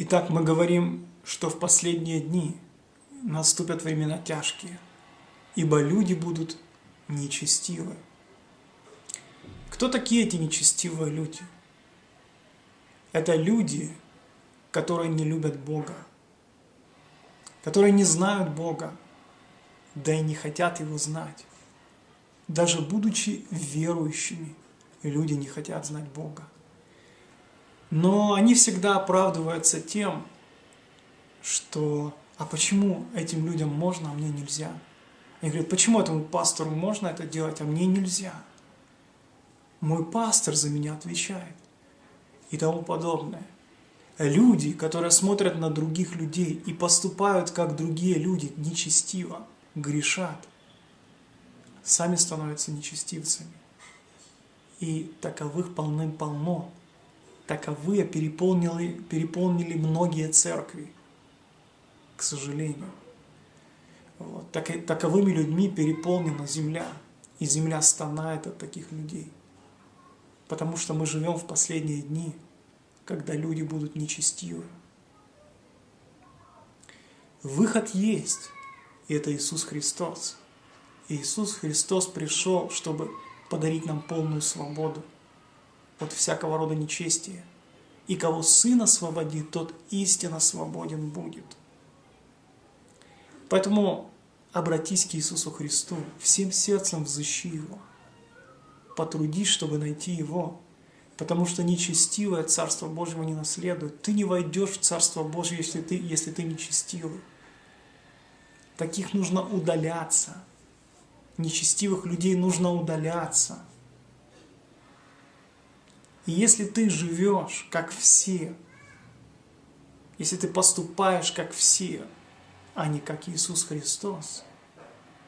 Итак, мы говорим, что в последние дни наступят времена тяжкие, ибо люди будут нечестивы. Кто такие эти нечестивые люди? Это люди, которые не любят Бога, которые не знают Бога, да и не хотят Его знать. Даже будучи верующими, люди не хотят знать Бога. Но они всегда оправдываются тем, что «а почему этим людям можно, а мне нельзя?» Они говорят, почему этому пастору можно это делать, а мне нельзя? Мой пастор за меня отвечает и тому подобное. Люди, которые смотрят на других людей и поступают, как другие люди, нечестиво, грешат, сами становятся нечестивцами. И таковых полным-полно. Таковые переполнили, переполнили многие церкви, к сожалению. Вот. Так, таковыми людьми переполнена земля, и земля стонает от таких людей. Потому что мы живем в последние дни, когда люди будут нечестивы. Выход есть, и это Иисус Христос. Иисус Христос пришел, чтобы подарить нам полную свободу от всякого рода нечестия. И кого Сын освободит, тот истинно свободен будет. Поэтому обратись к Иисусу Христу, всем сердцем взыщи Его. Потрудись, чтобы найти Его, потому что нечестивое Царство Божьего не наследует. Ты не войдешь в Царство Божье, если ты, если ты нечестивый. Таких нужно удаляться. Нечестивых людей нужно удаляться. И если ты живешь, как все, если ты поступаешь, как все, а не как Иисус Христос,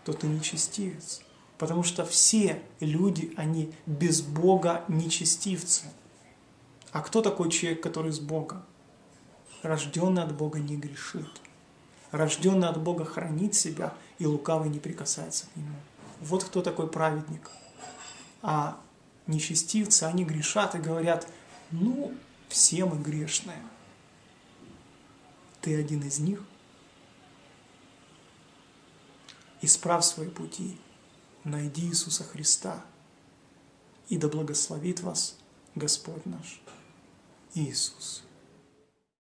то ты нечестивец. Потому что все люди, они без Бога нечестивцы. А кто такой человек, который с Богом? Рожденный от Бога не грешит. Рожденный от Бога хранит себя, и лукавый не прикасается к нему. Вот кто такой праведник. А нечестивцы, они грешат и говорят, ну, все мы грешные. Ты один из них? Исправь свои пути, найди Иисуса Христа, и да благословит вас Господь наш Иисус.